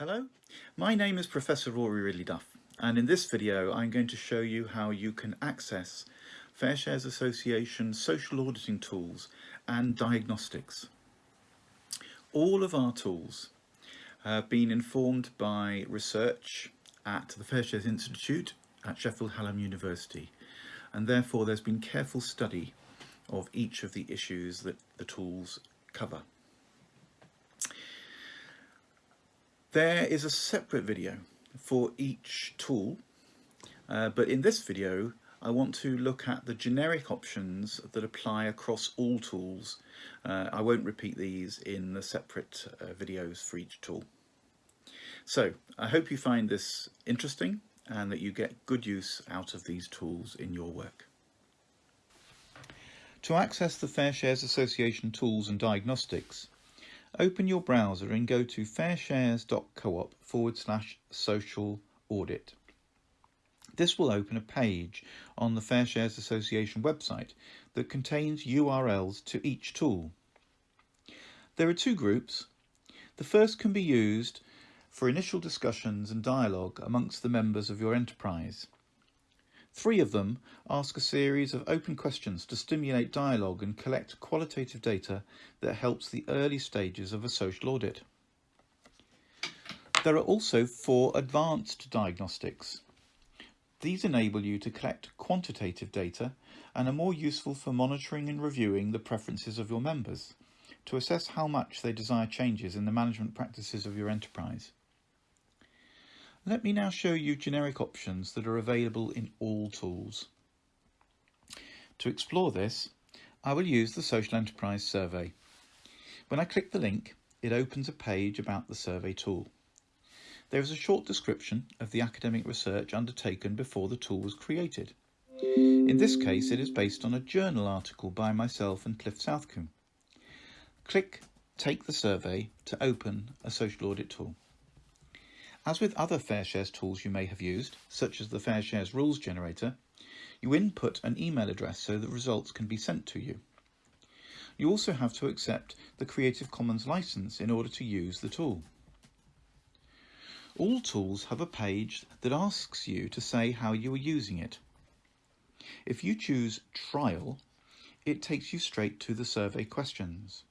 Hello, my name is Professor Rory Ridley Duff and in this video I'm going to show you how you can access Fair Shares Association social auditing tools and diagnostics. All of our tools have been informed by research at the Fair Shares Institute at Sheffield Hallam University and therefore there's been careful study of each of the issues that the tools cover. There is a separate video for each tool, uh, but in this video I want to look at the generic options that apply across all tools. Uh, I won't repeat these in the separate uh, videos for each tool. So I hope you find this interesting and that you get good use out of these tools in your work. To access the Fair Shares Association tools and diagnostics, open your browser and go to fairshares.coop forward slash social audit. This will open a page on the FairShares Association website that contains URLs to each tool. There are two groups. The first can be used for initial discussions and dialogue amongst the members of your enterprise. Three of them ask a series of open questions to stimulate dialogue and collect qualitative data that helps the early stages of a social audit. There are also four advanced diagnostics. These enable you to collect quantitative data and are more useful for monitoring and reviewing the preferences of your members to assess how much they desire changes in the management practices of your enterprise. Let me now show you generic options that are available in all tools. To explore this, I will use the Social Enterprise Survey. When I click the link, it opens a page about the survey tool. There is a short description of the academic research undertaken before the tool was created. In this case, it is based on a journal article by myself and Cliff Southcombe. Click Take the Survey to open a social audit tool. As with other FairShares tools you may have used, such as the FairShares Rules Generator, you input an email address so that results can be sent to you. You also have to accept the Creative Commons license in order to use the tool. All tools have a page that asks you to say how you are using it. If you choose Trial, it takes you straight to the survey questions.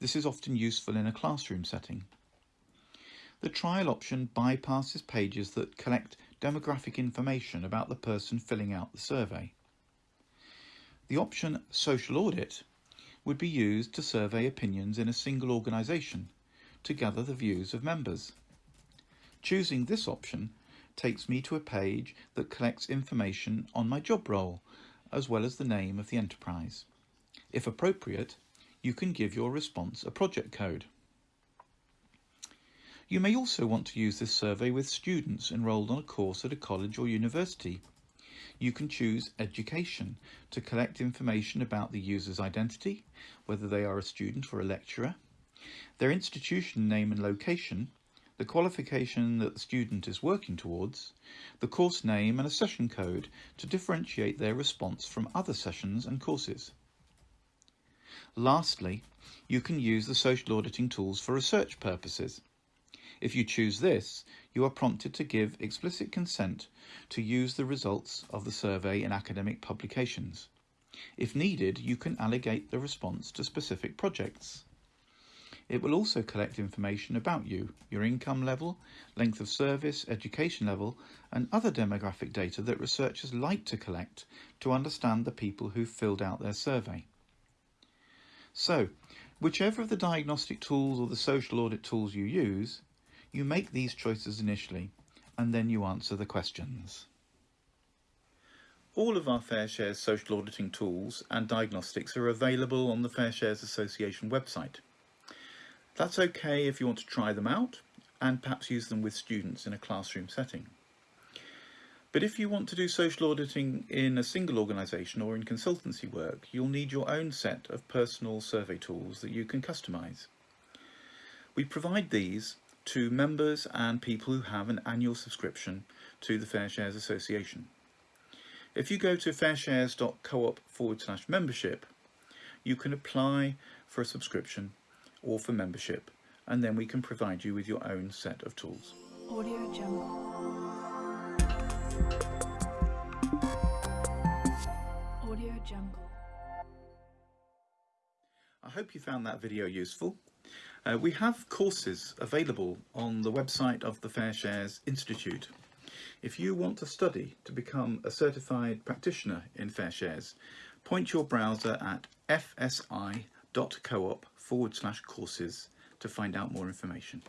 This is often useful in a classroom setting. The trial option bypasses pages that collect demographic information about the person filling out the survey. The option Social Audit would be used to survey opinions in a single organisation to gather the views of members. Choosing this option takes me to a page that collects information on my job role as well as the name of the enterprise. If appropriate, you can give your response a project code. You may also want to use this survey with students enrolled on a course at a college or university. You can choose Education to collect information about the user's identity, whether they are a student or a lecturer, their institution name and location, the qualification that the student is working towards, the course name and a session code to differentiate their response from other sessions and courses. Lastly, you can use the social auditing tools for research purposes. If you choose this, you are prompted to give explicit consent to use the results of the survey in academic publications. If needed, you can allegate the response to specific projects. It will also collect information about you, your income level, length of service, education level, and other demographic data that researchers like to collect to understand the people who filled out their survey. So, whichever of the diagnostic tools or the social audit tools you use, you make these choices initially, and then you answer the questions. All of our Fair Shares social auditing tools and diagnostics are available on the Fair Shares Association website. That's okay if you want to try them out and perhaps use them with students in a classroom setting. But if you want to do social auditing in a single organisation or in consultancy work, you'll need your own set of personal survey tools that you can customise. We provide these to members and people who have an annual subscription to the Fair Shares Association. If you go to fairshares.coop forward slash membership, you can apply for a subscription or for membership and then we can provide you with your own set of tools. Audio Jungle. Audio Jungle. I hope you found that video useful. Uh, we have courses available on the website of the Fair Shares Institute. If you want to study to become a certified practitioner in Fair Shares, point your browser at fsi.coop forward slash courses to find out more information.